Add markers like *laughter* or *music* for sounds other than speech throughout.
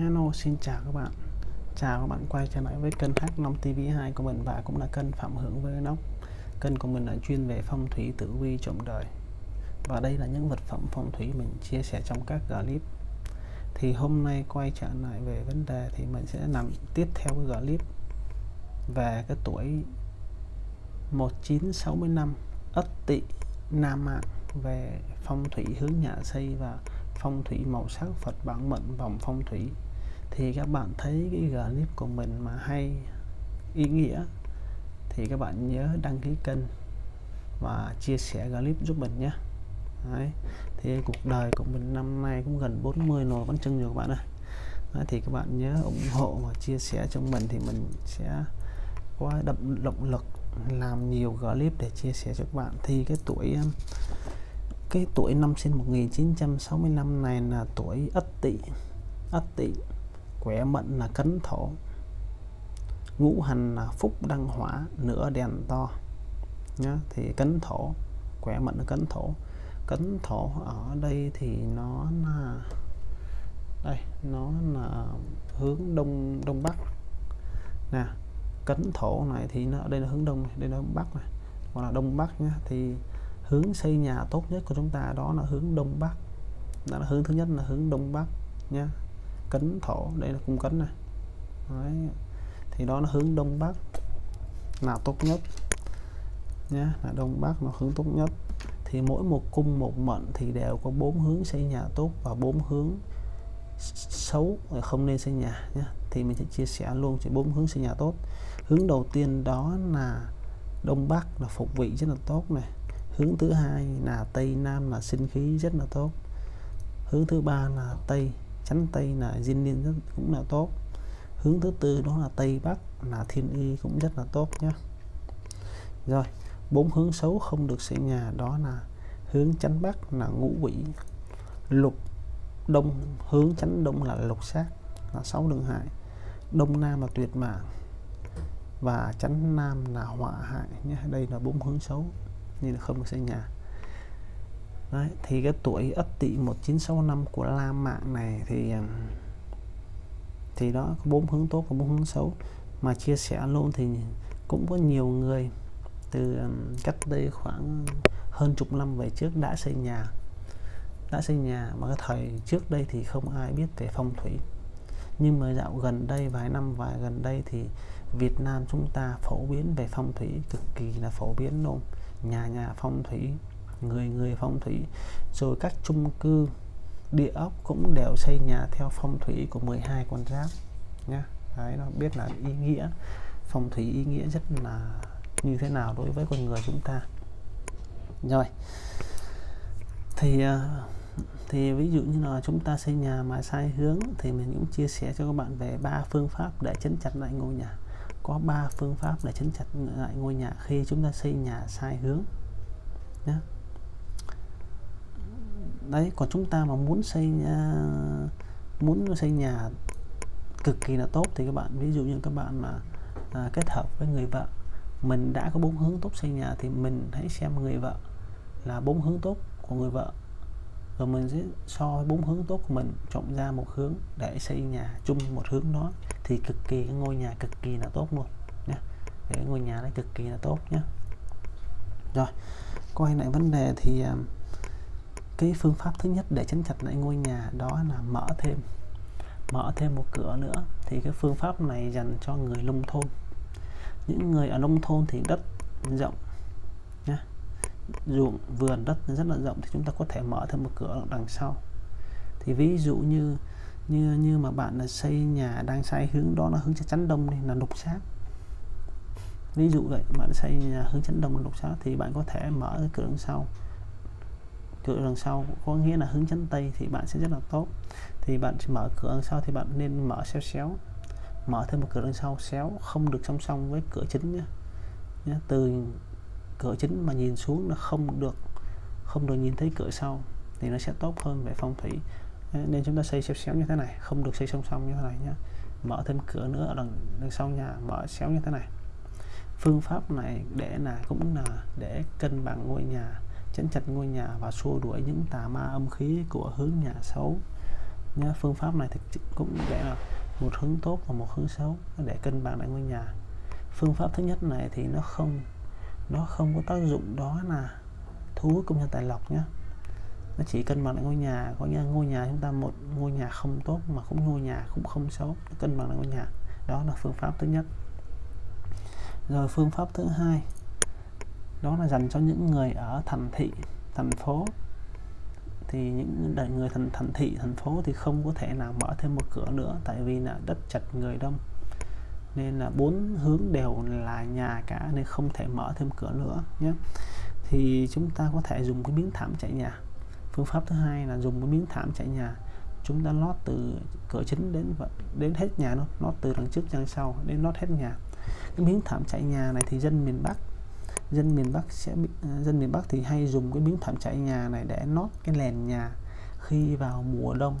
Hello, xin chào các bạn. Chào các bạn quay trở lại với kênh H5 TV2 của mình và cũng là kênh Phạm Hưởng với Nóc Kênh của mình là chuyên về phong thủy tử vi trộm đời. Và đây là những vật phẩm phong thủy mình chia sẻ trong các clip Thì hôm nay quay trở lại về vấn đề thì mình sẽ làm tiếp theo cái clip Về cái tuổi 1965 Ất Tỵ Nam Mạng về phong thủy hướng nhà xây và phong thủy màu sắc Phật bản mệnh vòng phong thủy thì các bạn thấy cái clip của mình mà hay ý nghĩa thì các bạn nhớ đăng ký kênh và chia sẻ clip giúp mình nhé. Đấy. thì cuộc đời của mình năm nay cũng gần 40 rồi vẫn chân nhiều các bạn ơi. Đấy, thì các bạn nhớ ủng hộ và chia sẻ cho mình thì mình sẽ có động động lực làm nhiều clip để chia sẻ cho các bạn. Thì cái tuổi cái tuổi năm sinh 1965 này là tuổi Ất Tỵ Ất Tỵ khỏe mệnh là cấn thổ. Ngũ hành là phúc đăng hỏa, nửa đèn to. Nhá, thì cấn thổ, khỏe mệnh là cấn thổ. Cấn thổ ở đây thì nó là, đây, nó là hướng đông đông bắc. Nè, cấn thổ này thì nó, đây là hướng đông đây là hướng bắc này. Hoặc là đông bắc nhá, thì hướng xây nhà tốt nhất của chúng ta đó là hướng đông bắc. Đó là hướng thứ nhất là hướng đông bắc nhé cấn thổ, đây là cung cấn này. Đấy. thì đó nó hướng đông bắc. Là tốt nhất nhé là đông bắc nó hướng tốt nhất. Thì mỗi một cung, một mệnh thì đều có bốn hướng xây nhà tốt và bốn hướng xấu không nên xây nhà nhé thì mình sẽ chia sẻ luôn chỉ bốn hướng xây nhà tốt. Hướng đầu tiên đó là đông bắc, là phục vị rất là tốt này. Hướng thứ hai là tây nam là sinh khí rất là tốt. Hướng thứ ba là tây chánh tây là diên niên rất cũng là tốt. Hướng thứ tư đó là tây bắc, là thiên y cũng rất là tốt nhé rồi, bốn hướng xấu không được xây nhà đó là hướng chánh bắc là ngũ quỷ, lục đông, hướng chánh đông là lục sát là sáu đường hại. Đông nam là tuyệt mạng và chánh nam là họa hại nhé đây là bốn hướng xấu, nên là không được xây nhà. Đấy, thì cái tuổi Ất Tỵ 1965 của La Mạng này thì thì đó có bốn hướng tốt và bốn hướng xấu. Mà chia sẻ luôn thì cũng có nhiều người từ cách đây khoảng hơn chục năm về trước đã xây nhà đã xây nhà mà cái thời trước đây thì không ai biết về phong thủy. Nhưng mà dạo gần đây vài năm vài gần đây thì Việt Nam chúng ta phổ biến về phong thủy cực kỳ là phổ biến luôn. Nhà nhà phong thủy người người phong thủy. Rồi các chung cư, địa ốc cũng đều xây nhà theo phong thủy của 12 con giáp, nhá. Đấy, nó biết là ý nghĩa, phong thủy ý nghĩa rất là như thế nào đối với con người chúng ta. Rồi, thì ờ, thì ví dụ như là chúng ta xây nhà mà sai hướng thì mình cũng chia sẻ cho các bạn về ba phương pháp để chấn chặt lại ngôi nhà. Có ba phương pháp để chấn chặt lại ngôi nhà khi chúng ta xây nhà sai hướng nhé đấy còn chúng ta mà muốn xây uh, muốn xây nhà cực kỳ là tốt thì các bạn ví dụ như các bạn mà uh, kết hợp với người vợ mình đã có bốn hướng tốt xây nhà thì mình hãy xem người vợ là bốn hướng tốt của người vợ. Rồi mình sẽ so bốn hướng tốt của mình chọn ra một hướng để xây nhà chung một hướng đó thì cực kỳ cái ngôi nhà cực kỳ là tốt luôn nhé để ngôi nhà đấy cực kỳ là tốt nhé rồi quay lại vấn đề thì uh, cái phương pháp thứ nhất để chấn chặt lại ngôi nhà đó là mở thêm mở thêm một cửa nữa. Thì cái phương pháp này dành cho người nông thôn. Những người ở nông thôn thì đất rộng nhé ruộng, vườn, đất rất là rộng thì chúng ta có thể mở thêm một cửa đằng sau. Thì ví dụ như như như mà bạn là xây nhà đang sai hướng đó là hướng chắn đông đi, là lục sát ví dụ vậy, bạn xây nhà hướng chắn đông lục sát thì bạn có thể mở cái cửa đằng sau cửa đằng sau có nghĩa là hướng chắn tây thì bạn sẽ rất là tốt. Thì bạn sẽ mở cửa đằng sau thì bạn nên mở xéo xéo. Mở thêm một cửa đằng sau xéo không được song song với cửa chính nhé, nhé. từ cửa chính mà nhìn xuống là không được không được nhìn thấy cửa sau thì nó sẽ tốt hơn về phong thủy. Nên chúng ta xây xéo xéo như thế này không được xây song song như thế này nhé. Mở thêm cửa nữa ở đằng, đằng sau nhà mở xéo như thế này. Phương pháp này để là cũng là để cân bằng ngôi nhà chấn chặt ngôi nhà và xua đuổi những tà ma âm khí của hướng nhà xấu. Nhé phương pháp này thì cũng để là một hướng tốt và một hướng xấu để cân bằng lại ngôi nhà. Phương pháp thứ nhất này thì nó không nó không có tác dụng đó là thu hút công nhân tài lộc nhé nó chỉ cân bằng lại ngôi nhà, có nghĩa ngôi nhà chúng ta một, ngôi nhà không tốt mà cũng ngôi nhà cũng không xấu cân bằng lại ngôi nhà. Đó là phương pháp thứ nhất. Rồi phương pháp thứ hai đó là dành cho những người ở thành thị, thành phố. Thì những người thành thành thị, thành phố thì không có thể nào mở thêm một cửa nữa, tại vì là đất chật người đông. Nên là bốn hướng đều là nhà cả nên không thể mở thêm cửa nữa nhé. Thì chúng ta có thể dùng cái miếng thảm chạy nhà. Phương pháp thứ hai là dùng cái miếng thảm chạy nhà. Chúng ta lót từ cửa chính đến đến hết nhà nó lót từ đằng trước sang sau, đến lót hết nhà. Cái miếng thảm chạy nhà này thì dân miền Bắc dân miền Bắc sẽ bị, ờ, dân miền Bắc thì hay dùng cái miếng thảm trải nhà này để nót cái nền nhà khi vào mùa đông.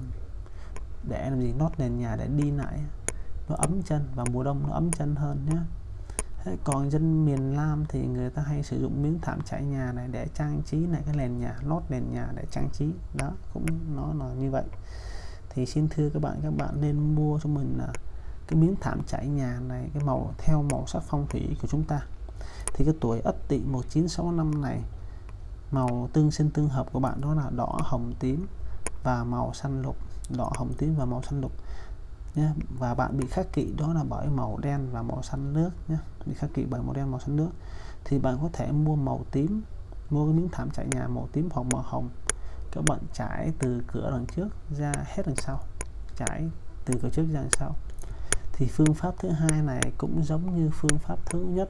Để làm gì? Nót nền nhà để đi lại. Nó ấm chân và mùa đông nó ấm chân hơn nhé Thế còn dân miền Nam thì người ta hay sử dụng miếng thảm trải nhà này để trang trí lại cái nền nhà lót nền nhà để trang trí. Đó cũng nó là như vậy. Thì xin thưa các bạn các bạn nên mua cho mình là cái miếng thảm trải nhà này cái màu theo màu sắc phong thủy của chúng ta thì cái tuổi ất tỵ 1965 này, màu tương sinh tương hợp của bạn đó là đỏ, hồng, tím và màu xanh lục. Đỏ, hồng, tím và màu xanh lục, nhé. Và bạn bị khắc kỵ đó là bởi màu đen và màu xanh nước, nhé. Bị khắc kỵ bởi màu đen, màu xanh nước. Thì bạn có thể mua màu tím, mua cái miếng thảm trải nhà màu tím hoặc màu hồng. Các bạn trải từ cửa đằng trước ra hết đằng sau. Trải từ cửa trước ra đằng sau. Thì phương pháp thứ hai này cũng giống như phương pháp thứ nhất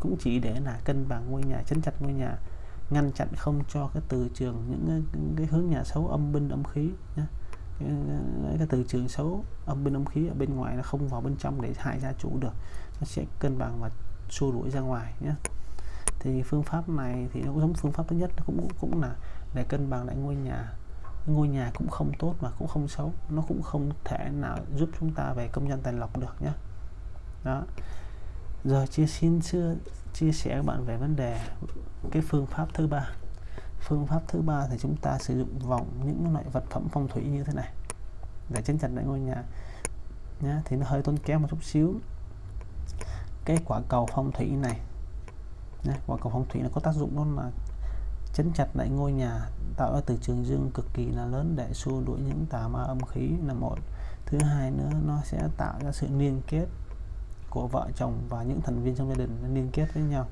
cũng chỉ để là cân bằng ngôi nhà chấn chặt ngôi nhà ngăn chặn không cho cái từ trường những cái, cái hướng nhà xấu âm binh âm khí nhé cái, cái từ trường xấu âm binh âm khí ở bên ngoài nó không vào bên trong để hại gia chủ được nó sẽ cân bằng và xua đuổi ra ngoài nhé thì phương pháp này thì nó cũng giống phương pháp thứ nhất cũng cũng là để cân bằng lại ngôi nhà. Ngôi nhà cũng không tốt mà cũng không xấu nó cũng không thể nào giúp chúng ta về công nhân tài lộc được nhé đó rồi chia xin chưa chia sẻ các bạn về vấn đề cái phương pháp thứ ba. Phương pháp thứ ba thì chúng ta sử dụng vòng những loại vật phẩm phong thủy như thế này. Để chấn chặt lại ngôi nhà nhá thì nó hơi tốn kém một chút xíu. Cái quả cầu phong thủy này nhá, quả cầu phong thủy nó có tác dụng đó là chấn chặt lại ngôi nhà tạo ra từ trường dương cực kỳ là lớn để xua đuổi những tà ma âm khí là một. Thứ hai nữa nó sẽ tạo ra sự liên kết của vợ chồng và những thành viên trong gia đình liên kết với nhau,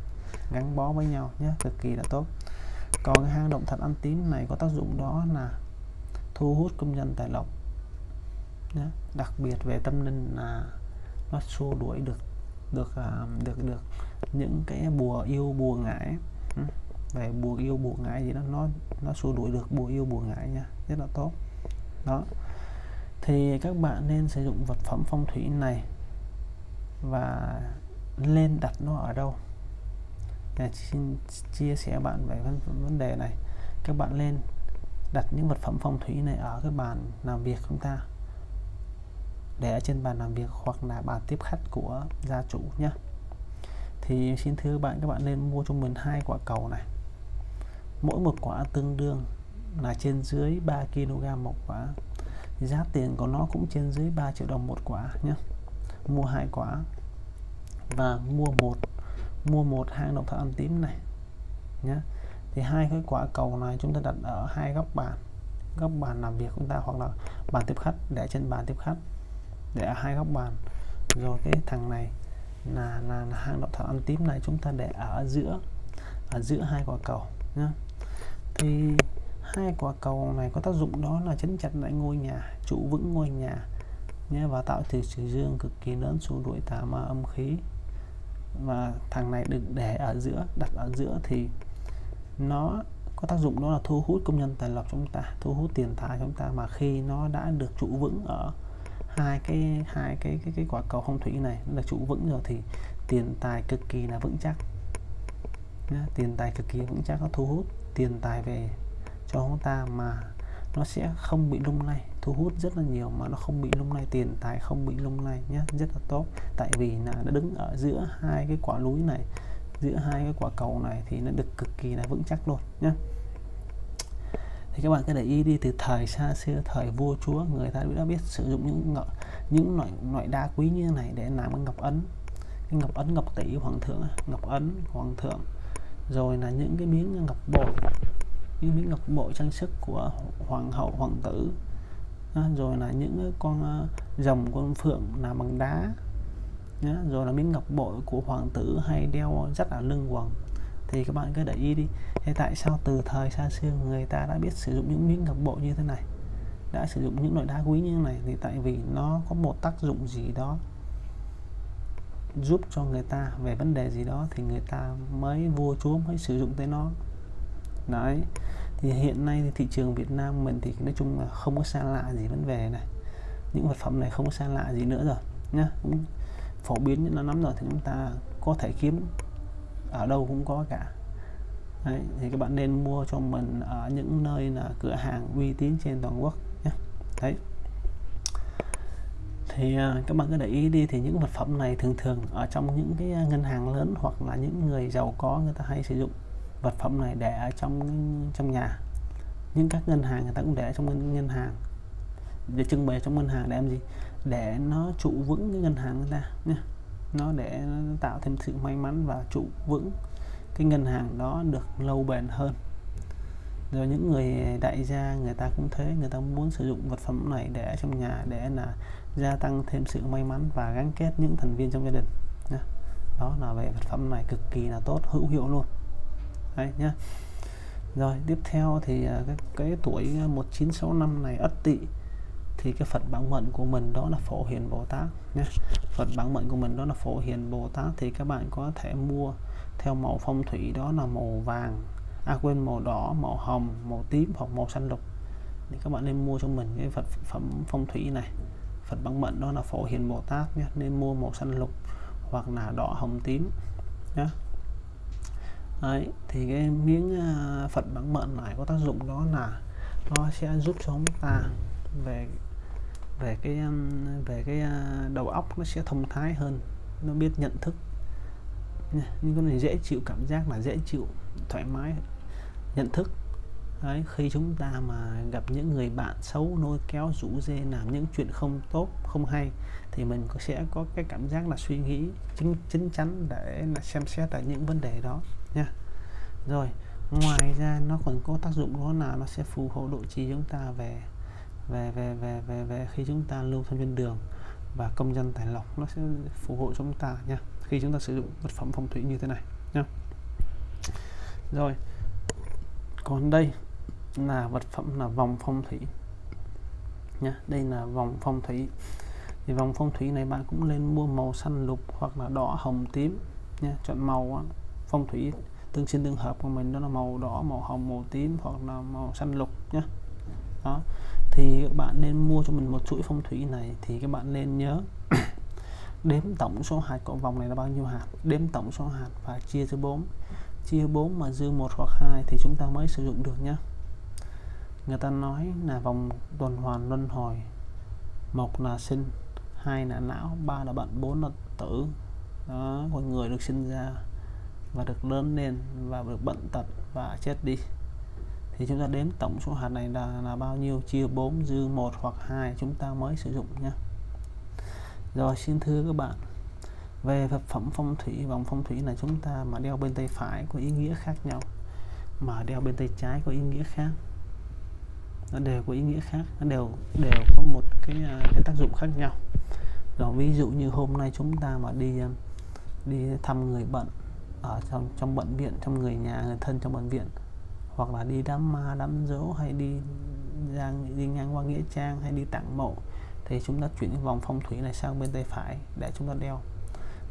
gắn bó với nhau nhé. Cực kỳ là tốt. Còn cái hang động thật ăn tím này có tác dụng đó là thu hút công nhân tài lộc nhé. đặc biệt về tâm linh là nó xua đuổi được được được được được những cái bùa yêu, bùa ngải. Ừ. Về bùa yêu, bùa ngải gì đó nó nó xua đuổi được bùa yêu, bùa ngải nha. Rất là tốt. Đó. Thì các bạn nên sử dụng vật phẩm phong thủy này và lên đặt nó ở đâu? Để xin chia sẻ bạn về vấn, vấn đề này. Các bạn lên đặt những vật phẩm phong thủy này ở cái bàn làm việc chúng ta? Để ở trên bàn làm việc hoặc là bàn tiếp khách của gia chủ nhé thì xin thưa bạn các bạn nên mua cho mình hai quả cầu này. Mỗi một quả tương đương là trên dưới 3 kg một quả. Giá tiền của nó cũng trên dưới 3 triệu đồng một quả nhé mua hai quả. Và mua một mua một hang động thạch ăn tím này nhé thì hai cái quả cầu này chúng ta đặt ở hai góc bàn. Góc bàn làm việc chúng ta hoặc là bàn tiếp khách để trên bàn tiếp khách. Để ở hai góc bàn. Rồi cái thằng này là là, là hang động thạch ăn tím này chúng ta để ở giữa ở giữa hai quả cầu nhé thì hai quả cầu này có tác dụng đó là chấn chặt lại ngôi nhà trụ vững ngôi nhà nhé và tạo từ trừ dương cực kỳ lớn xua đuổi tà ma âm khí. Và thằng này được để ở giữa đặt ở giữa thì nó có tác dụng đó là thu hút công nhân tài lộc chúng ta thu hút tiền tài chúng ta. Mà khi nó đã được trụ vững ở hai cái hai cái cái cái quả cầu phong thủy này là trụ vững rồi thì tiền tài cực kỳ là vững chắc. Nhá, tiền tài cực kỳ vững chắc nó thu hút tiền tài về cho chúng ta. Mà nó sẽ không bị lung lay, thu hút rất là nhiều mà nó không bị lung lay, tiền tài không bị lung lay nhé rất là tốt. Tại vì là nó đứng ở giữa hai cái quả núi này, giữa hai cái quả cầu này thì nó được cực kỳ là vững chắc luôn nhé thì các bạn cứ để ý đi, từ thời xa xưa, thời vua chúa, người ta đã biết sử dụng những những loại loại đá quý như thế này để làm cái ngọc ấn. Cái ngọc ấn ngọc tỷ hoàng thượng ngọc ấn, hoàng thượng, rồi là những cái miếng ngọc bội những miếng ngọc bội trang sức của hoàng hậu, hoàng tử. Rồi là những con ờ, rồng con phượng làm bằng đá. Rồi là miếng ngọc bội của hoàng tử hay đeo rất là lưng quần thì các bạn cứ để ý đi. Thế tại sao từ thời xa xưa người ta đã biết sử dụng những miếng ngọc bội như thế này? Đã sử dụng những loại đá quý như thế này thì tại vì nó có một tác dụng gì đó giúp cho người ta về vấn đề gì đó thì người ta mới vua chúa mới sử dụng tới nó đấy thì hiện nay thì thị trường Việt Nam mình thì nói chung là không có xa lạ gì vấn đề này. Những vật phẩm này không có xa lạ gì nữa rồi nhá. Cũng phổ biến như nó nắm rồi thì chúng ta có thể kiếm ở đâu cũng có cả. Đấy, thì các bạn nên mua cho mình ở những nơi là cửa hàng uy tín trên toàn quốc nhé đấy. Thì à, các bạn cứ để ý đi thì những vật phẩm này thường thường ở trong những cái ngân hàng lớn hoặc là những người giàu có người ta hay sử dụng vật phẩm này để ở trong trong nhà. Những các ngân hàng người ta cũng để trong ngân, ngân hàng. Để trưng bày trong ngân hàng để làm gì? Để nó trụ vững cái ngân hàng người ta nhé nó để tạo thêm sự may mắn và trụ vững cái ngân hàng đó được lâu bền hơn. Rồi những người đại gia người ta cũng thế người ta muốn sử dụng vật phẩm này để trong nhà để là gia tăng thêm sự may mắn và gắn kết những thành viên trong gia đình đó là về vật phẩm này cực kỳ là tốt hữu hiệu luôn đấy nhá. Rồi tiếp theo thì à, cái, cái tuổi à, 1965 này ất tỵ thì cái Phật bản mệnh của mình đó là Phổ Hiền Bồ Tát nhé Phật bản mệnh của mình đó là Phổ Hiền Bồ Tát thì các bạn có thể mua theo màu phong thủy đó là màu vàng à quên màu đỏ màu hồng màu tím hoặc màu xanh lục. Thì các bạn nên mua cho mình cái Phật phẩm phong thủy này. Phật bản mệnh đó là Phổ Hiền Bồ Tát nhé nên mua màu xanh lục hoặc là đỏ hồng tím nhé Đấy, thì cái miếng à, phần Phật bản mệnh này có tác dụng đó là nó sẽ giúp cho chúng ta về về cái um, về cái à, đầu óc nó sẽ thông thái hơn nó biết nhận thức. Nhưng con này dễ chịu cảm giác là dễ chịu thoải mái nhận thức. Đấy, khi chúng ta mà gặp những người bạn xấu nôi kéo rủ dê làm những chuyện không tốt không hay thì mình có sẽ có cái cảm giác là suy nghĩ chính chính chắn để là xem xét lại những vấn đề đó nha. Rồi ngoài ra nó còn có tác dụng đó là nó sẽ phù hộ độ trì chúng ta về về về về về về khi chúng ta lưu thông trên đường và công dân tài lộc nó sẽ phù hộ chúng ta nha khi chúng ta sử dụng vật phẩm phong thủy như thế này nha. Rồi còn đây là vật phẩm là vòng phong thủy. Nha đây là vòng phong thủy. Thì vòng phong thủy này bạn cũng nên mua màu xanh lục hoặc là đỏ, hồng, tím. Nha chọn màu phong thủy tương sinh tương hợp của mình đó là màu đỏ, màu hồng, màu tím hoặc là màu xanh lục nhé đó, thì các bạn nên mua cho mình một chuỗi phong thủy này thì các bạn nên nhớ *coughs* đếm tổng số hạt của vòng này là bao nhiêu hạt? Đếm tổng số hạt và chia cho 4 chia 4 mà dư một hoặc hai thì chúng ta mới sử dụng được nhé người ta nói là vòng tuần hoàn luân hồi. Một là sinh hai là não ba là bệnh bốn là tử. Đó con người được sinh ra và được lớn lên và được bệnh tật và chết đi. Thì chúng ta đếm tổng số hạt này là, là bao nhiêu? Chia 4 dư 1 hoặc 2 chúng ta mới sử dụng nhé rồi xin thưa các bạn về vật phẩm phong thủy vòng phong thủy là chúng ta mà đeo bên tay phải có ý nghĩa khác nhau mà đeo bên tay trái có ý nghĩa khác nó đều có ý nghĩa khác, nó đều đều có một cái à, cái tác dụng khác nhau. Rồi ví dụ như hôm nay chúng ta mà đi à, đi thăm người bệnh ở trong trong bệnh viện, trong người nhà, người thân trong bệnh viện, hoặc là đi đám ma, đám dỗ hay đi ra, đi ngang qua nghĩa trang, hay đi tặng mộ, thì chúng ta chuyển cái vòng phong thủy này sang bên tay phải để chúng ta đeo.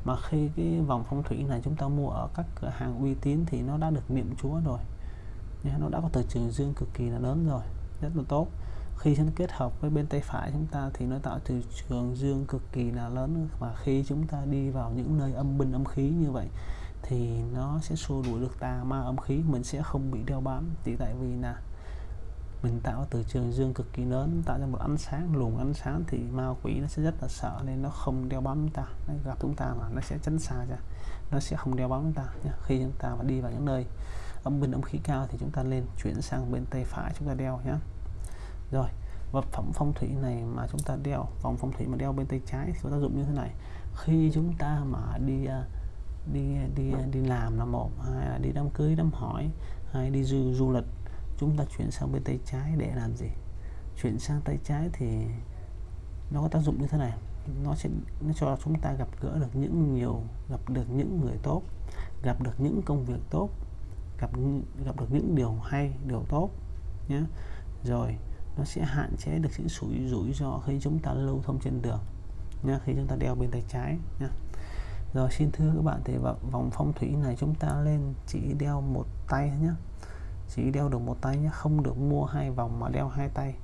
Mà khi cái vòng phong thủy này chúng ta mua ở các cửa hàng uy tín thì nó đã được niệm chúa rồi. Nó đã có từ trường dương cực kỳ là lớn rồi rất là tốt. Khi chúng kết hợp với bên tay phải chúng ta thì nó tạo từ trường dương cực kỳ là lớn. Và khi chúng ta đi vào những nơi âm binh âm khí như vậy thì nó sẽ xua đuổi được tà ma âm khí, mình sẽ không bị đeo bám. Thì tại vì là mình tạo từ trường dương cực kỳ lớn, tạo ra một ánh sáng, luồng ánh sáng thì ma quỷ nó sẽ rất là sợ nên nó không đeo bám chúng ta, nó gặp chúng ta mà nó sẽ tránh xa ra, nó sẽ không đeo bám chúng ta nhé. khi chúng ta mà đi vào những nơi âm bên âm khí cao thì chúng ta lên, chuyển sang bên tay phải chúng ta đeo nhé rồi, vật phẩm phong thủy này mà chúng ta đeo, vòng phong thủy mà đeo bên tay trái thì có tác dụng như thế này. Khi chúng ta mà đi à, đi đi đi làm là một hay là đi đám cưới, đám hỏi hay đi du du lịch, chúng ta chuyển sang bên tay trái để làm gì? Chuyển sang tay trái thì nó có tác dụng như thế này. Nó sẽ, nó cho chúng ta gặp gỡ được những nhiều, gặp được những người tốt, gặp được những công việc tốt gặp gặp được những điều hay, điều tốt nhé. Rồi, nó sẽ hạn chế được những rủi rủi ro khi chúng ta lưu thông trên đường nhé, khi chúng ta đeo bên tay trái nhé. Rồi, xin thưa các bạn, thì vòng phong thủy này chúng ta lên chỉ đeo một tay nhé. Chỉ đeo được một tay nhé, không được mua hai vòng mà đeo hai tay.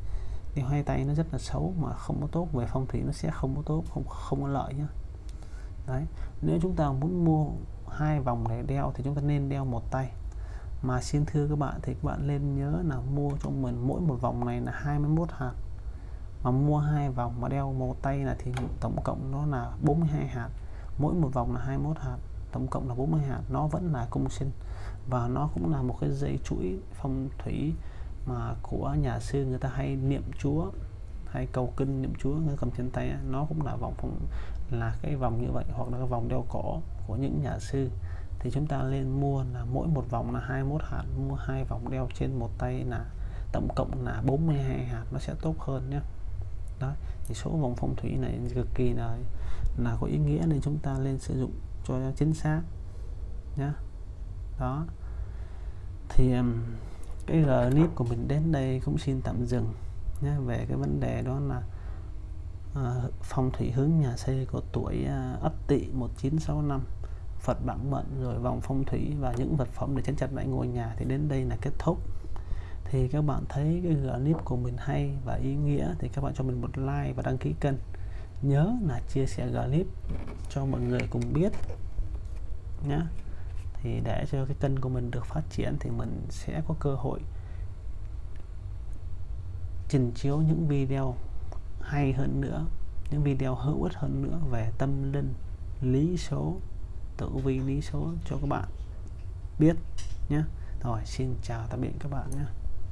Đeo hai tay nó rất là xấu mà không có tốt, về phong thủy nó sẽ không có tốt, không không có lợi nhé. Đấy, nếu chúng ta muốn mua hai vòng để đeo thì chúng ta nên đeo một tay mà xin thưa các bạn, thì các bạn nên nhớ là mua cho mình, mỗi một vòng này là 21 hạt. Mà mua hai vòng mà đeo một tay là thì tổng cộng nó là 42 hạt. Mỗi một vòng là 21 hạt, tổng cộng là 40 hạt. Nó vẫn là công sinh và nó cũng là một cái dây chuỗi phong thủy mà của nhà sư người ta hay niệm chúa, hay cầu kinh niệm chúa, người cầm trên tay nó cũng là vòng phong, là cái vòng như vậy, hoặc là cái vòng đeo cổ của những nhà sư thì chúng ta lên mua là mỗi một vòng là 21 hạt mua hai vòng đeo trên một tay là tổng cộng là 42 hạt nó sẽ tốt hơn nhé. Đó thì số vòng phong thủy này cực kỳ là là có ý nghĩa nên chúng ta lên sử dụng cho chính xác nhé. Đó. Thì cái clip của mình đến đây cũng xin tạm dừng nhé về cái vấn đề đó là uh, phong thủy hướng nhà xây của tuổi uh, ất tỵ 1965 Phật bản mệnh, rồi vòng phong thủy và những vật phẩm để chấn chặt lại ngôi nhà thì đến đây là kết thúc. Thì các bạn thấy cái clip của mình hay và ý nghĩa thì các bạn cho mình một like và đăng ký kênh. Nhớ là chia sẻ clip cho mọi người cùng biết nhé thì để cho cái kênh của mình được phát triển thì mình sẽ có cơ hội trình chiếu những video hay hơn nữa, những video hữu ích hơn nữa về tâm linh, lý số tử vi lý số cho các bạn biết nhé. Rồi, xin chào tạm biệt các bạn nhé.